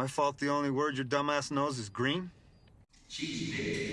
My fault the only word your dumbass knows is green?